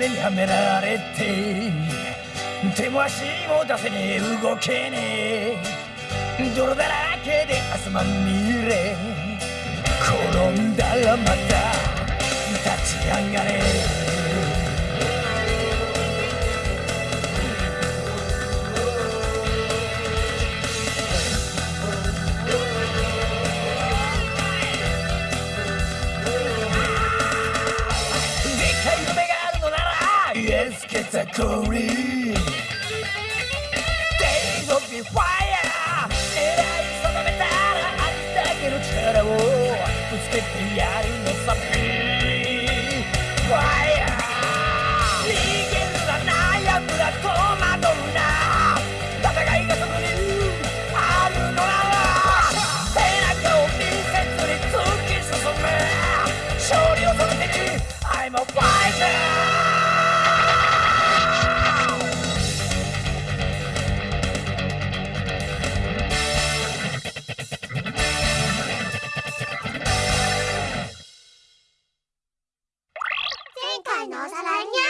目にはめられて手も足も出せねえ。動けねえ。泥だらけで汗まみれ。転んだらまた立ち上がれ。たこり Days of the fire. 狙い定めたらありだけの力をぶつけてや nó ra là nhá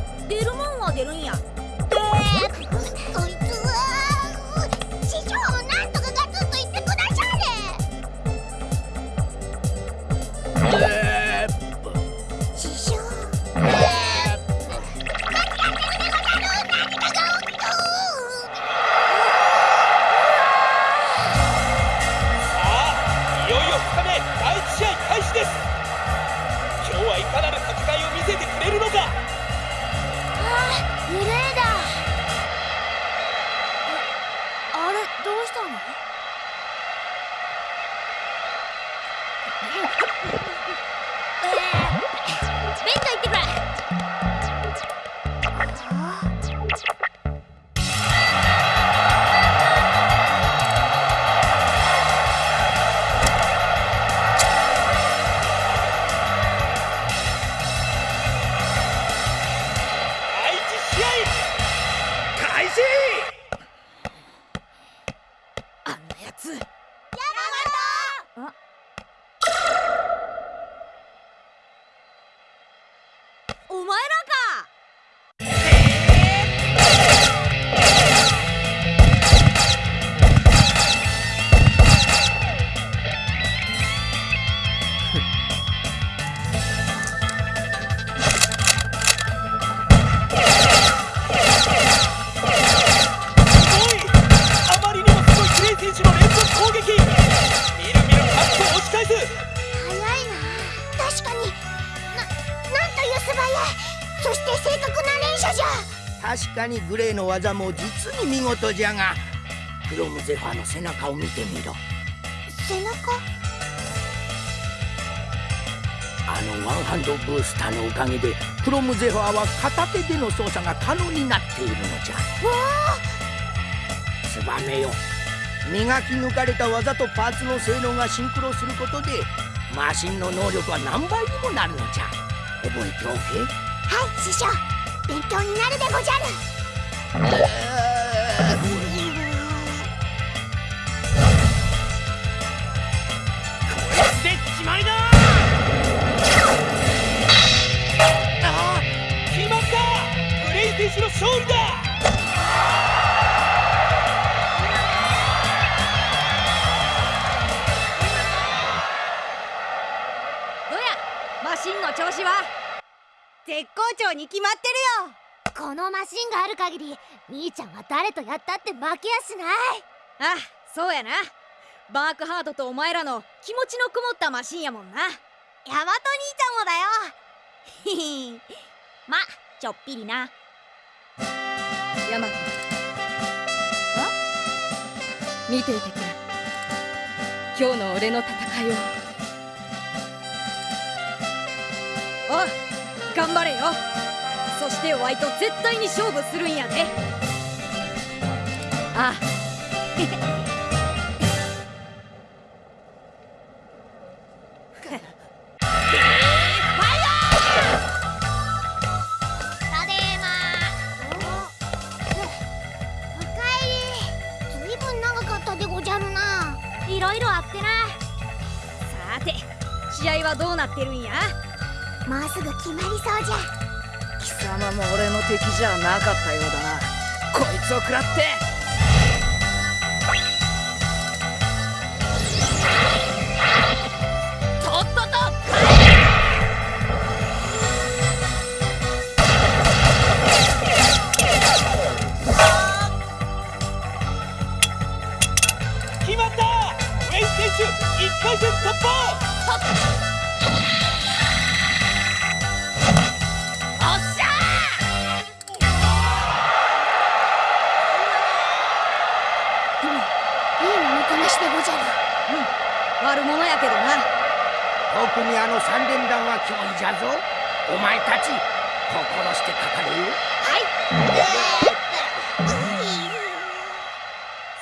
な連射じゃ。確かにグレーの技も実に見事じゃが。クロムゼファーの背中を見てみろ。背中？あのワンハンドブースターのおかげでクロムゼファーは片手での操作が可能になっているのじゃ。わツバメよ。磨き抜かれた技とパーツの性能がシンクロすることでマシンの能力は何倍にもなるのじゃ。覚えておけ。はい師匠勉強になるでごじゃる。で決まりだ。ああ決まった。グレイ選手の勝利だ。どやマシンの調子は？絶好調に決まってるよ。このマシンがある限り兄ちゃんは誰とやったって負けやしない。あそうやな。バークハードとお前らの気持ちのこもったマシンやもんな。ヤマト兄ちゃんもだよ。ひ ひまちょっぴりな。ヤマ。トあ？見ていてくれ。今日の俺の戦いを。おう頑張れよ。そしてワイと絶対に勝負するんやでああ。すぐ決まりそうじゃ。貴様も俺の敵じゃなかったようだな。こいつを食らって。とっとと決まったウェイ選手1回戦突破特にあの三連弾は脅威じゃぞ。お前たち心してかかれよ。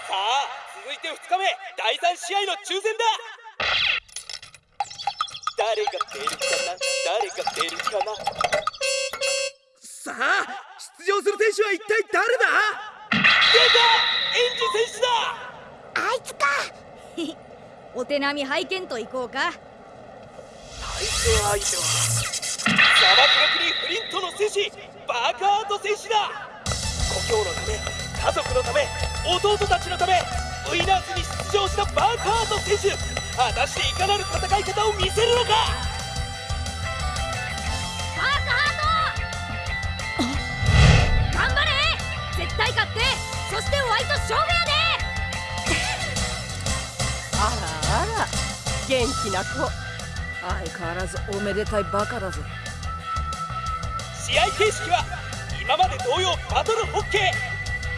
さあ続いて2日目。第3試合の抽選だ。誰が出るかな？誰が出るかな？さあ出場する選手は一体誰だ？出た！エンジ選手だ！あいつか。お手並み拝見といこうか対戦相手は砂漠の国フリントの戦士バーカート選手だ。故郷のため家族のため弟たちのためウィナーズに出場したバーカート選手果たしていかなる戦い方を見せるのか？バークハート！頑張れ！絶対勝って！そしてワイと勝負やで！あらあら元気な子相変わらずおめでたいバカだぜ試合形式は今まで同様バトルホッケー。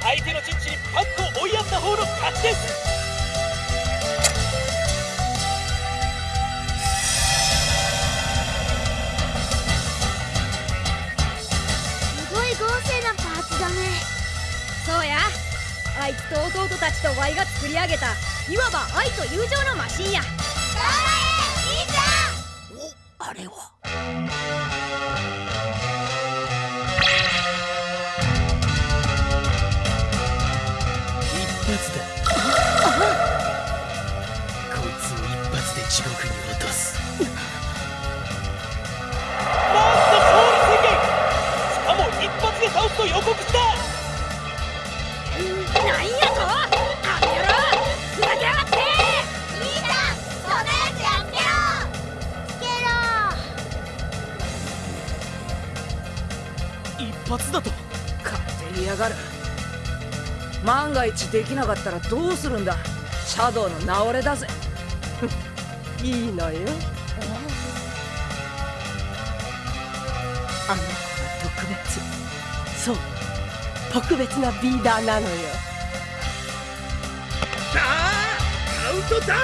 相手の陣地にパックを追いやった方の勝ちです。すごい豪勢なパーツだね。そうや。あいつと弟たちとワイが作り上げたいわば愛と友情のマシンやできなかったらどうするんだ？シャドウの名れだぜ。いいのよ。あの子は特別。そう。特別なビーダーなのよ。さあカウントダウン。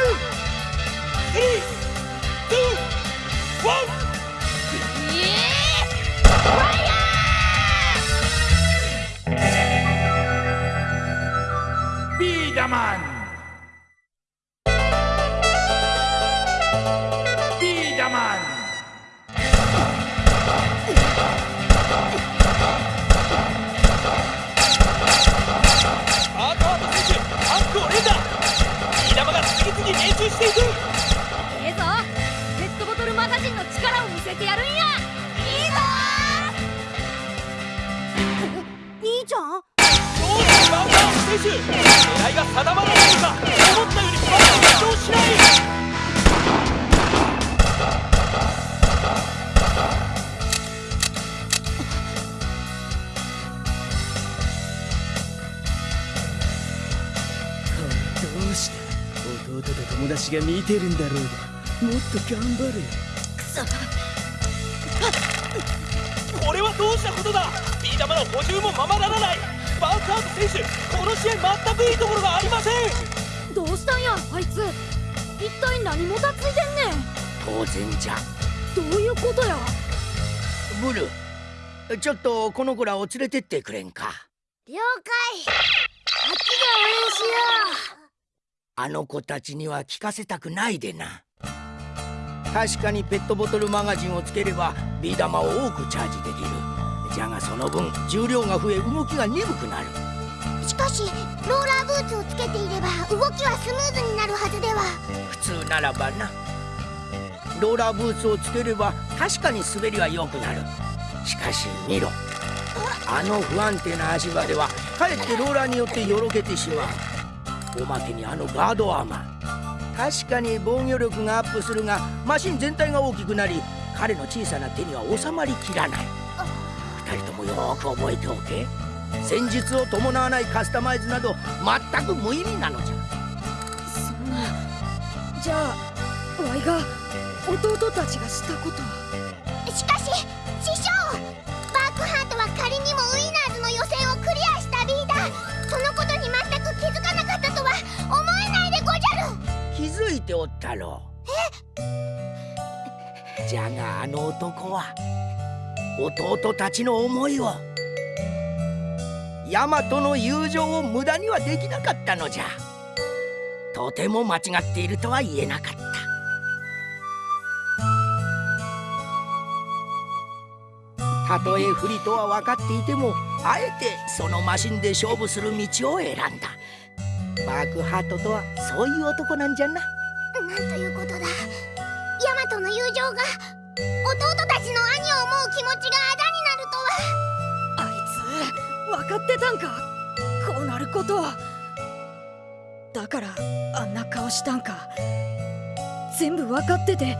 321 Biedermann! Biedermann! ッしていくいいぞペットボトルマガジンの力を見せてやるんやてるんだろうが。もっと頑張れ。これはどうしたことだ。ビー玉の補充もままならない。バーカート選手この試合全くいいところがありません。どうしたんやあいつ。一体何もたついてんね当然じゃ。んどういうことや。ブルちょっとこの子らを連れてってくれんか。了解。あっちで応援しよあの子たちには聞かせたくないでな。確かにペットボトルマガジンをつければビー玉を多くチャージできる。じゃがその分重量が増え動きが鈍くなる。うしかしローラーブーツをつけていれば動きはスムーズになるはずでは。普通ならばな。ローラーブーツをつければ確かに滑りは良くなる。しかし見ろ。あの不安定な足場ではかえってローラーによってよろけてしまうおまけにあのガードアーマー。確かに防御力がアップするがマシン全体が大きくなり彼の小さな手には収まりきらない。二人ともよーく覚えておけ。戦術を伴わないカスタマイズなど全く無意味なのじゃ。そんなじゃあワイが弟たちがしたことしかし師匠ておったろ。うじゃがあの男は弟たちの思いをヤマトの友情を無駄にはできなかったのじゃ。とても間違っているとは言えなかった。たとえ不利とは分かっていてもあえてそのマシンで勝負する道を選んだ。バークハートとはそういう男なんじゃな弟たちの兄を思う気持ちがあだになるとは。あいつ分かってたんか？こうなることを。だからあんな顔したんか？全部分かってて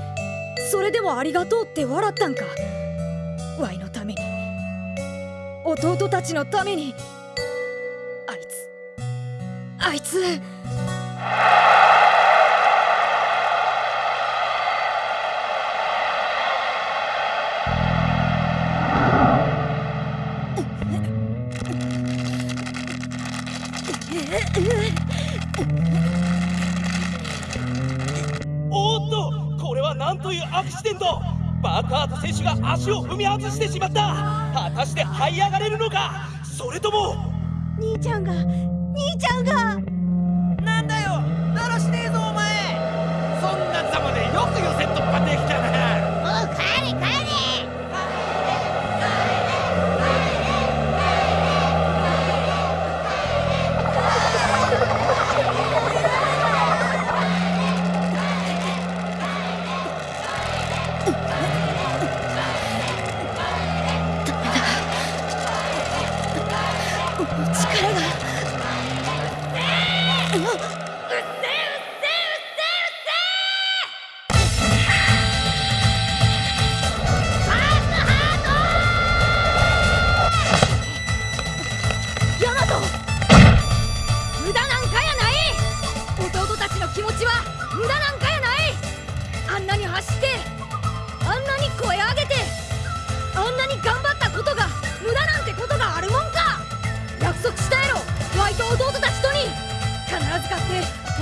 それでもありがとうって笑ったんか？ワイのために。弟たちのために。あいつ。あいつ。クシデントバーカート選手が足を踏み外してしまった。果たして這い上がれるのか？それとも兄ちゃんが兄ちゃんが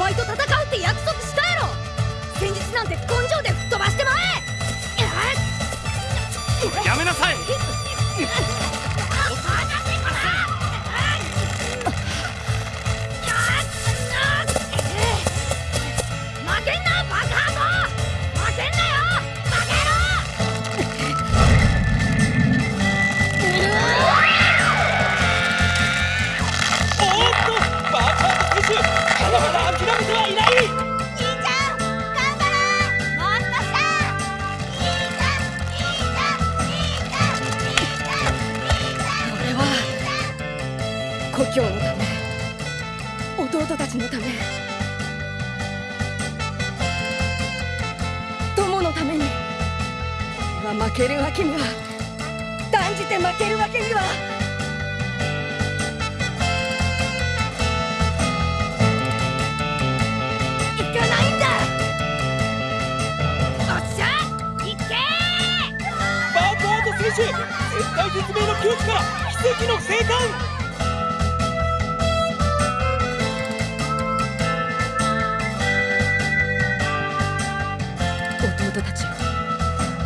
イと戦故郷のため弟たちのため友のために俺は負けるわけには断じて負けるわけには行かないんだおっしゃ行けバーカート選手絶体絶命の窮地から奇跡の生還。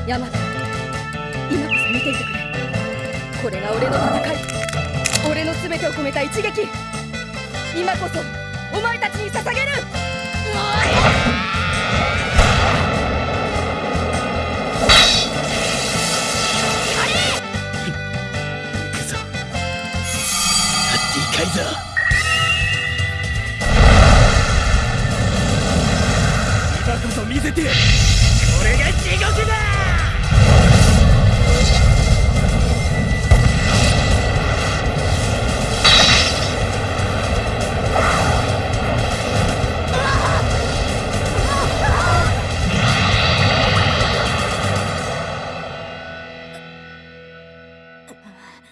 ヤマト今こそ見ていてくれ。これが俺の戦い。俺の全てを込めた一撃。今こそお前たちに捧げる。行くぞ。ハッティカイザー。今こそ見せて。これが地獄だ。ああ。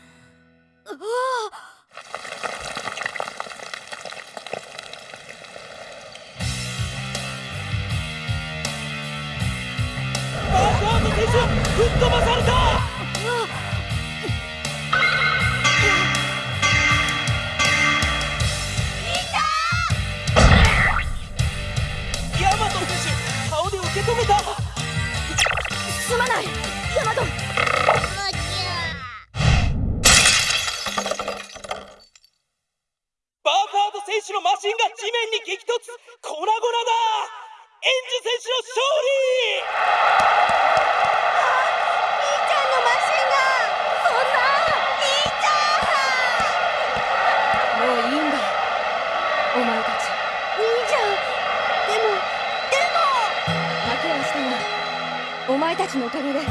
たちのおかげで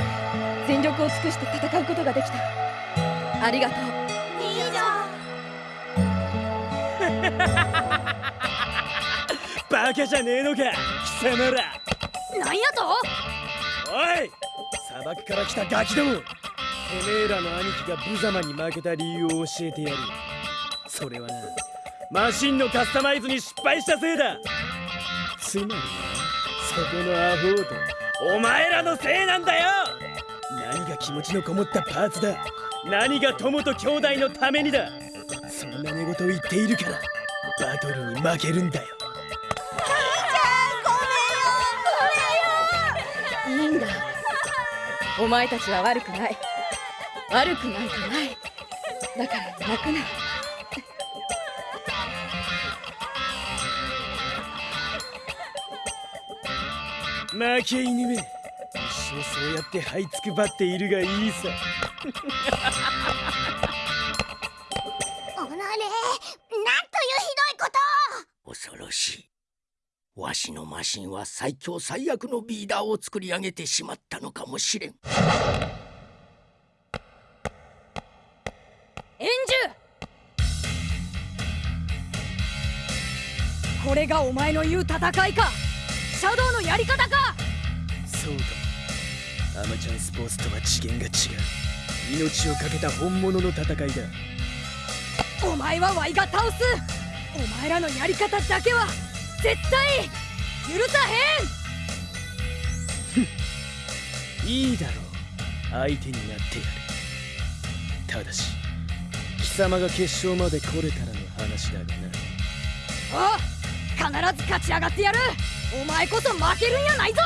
全力を尽くして戦うことができた。ありがとう。でもいいじゃん。バカじゃねえのか貴様ら。なんやと？おい砂漠から来たガキども。てめえらの兄貴が無様に負けた理由を教えてやる。それはなマシンのカスタマイズに失敗したせいだ。つまりなそこのアホーとお前らのせいなんだよ！何が気持ちのこもったパーツだ！何が友と兄弟のためにだ！そんな寝言を言っているからバトルに負けるんだよ。いいんだ。お前たちは悪くない。悪くなんかない。だから泣くな負け犬め。一生そうやって這いつくばっているがいいさ。おのれなんというひどいこと。を恐ろしい。わしのマシンは最強最悪のビーダーを作り上げてしまったのかもしれん。エンジュこれがお前の言う戦いかシャドウのやり方か。そうかもアマチュアンスポーツとは次元が違う。命を懸けた本物の戦いだ。お前はワイが倒す。お前らのやり方だけは絶対許さへん。いいだろ。う相手になってやる。ただし貴様が決勝まで来れたらの話だがな。おう必ず勝ち上がってやるお前こそ負けるんやないぞ！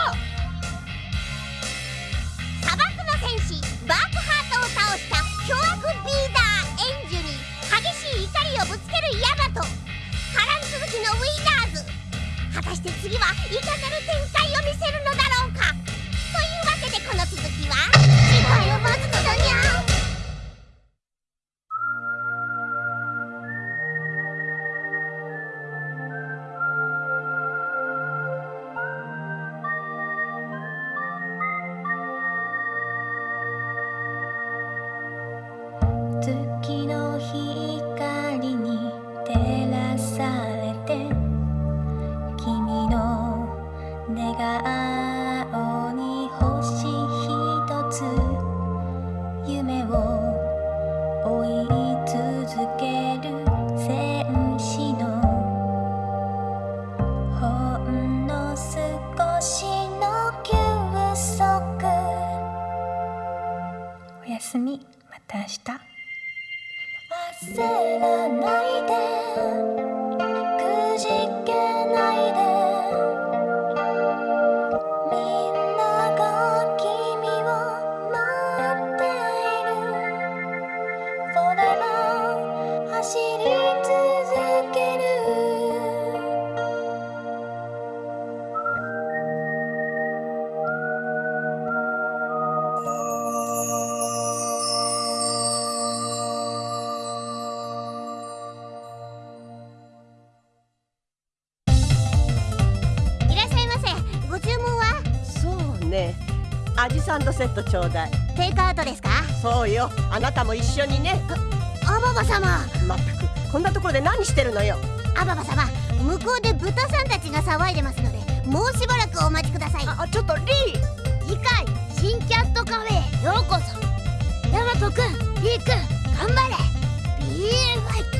寝顔サンドセットちょうだい。テイクアウトですか？そうよ。あなたも一緒にね。アババ様。まったく。こんなところで何してるのよ。アババ様向こうで豚さんたちが騒いでますのでもうしばらくお待ちください。あちょっとリー。次回新キャットカフェへ。ようこそ。ヤマトくんリーくん頑張れ。BA ファイト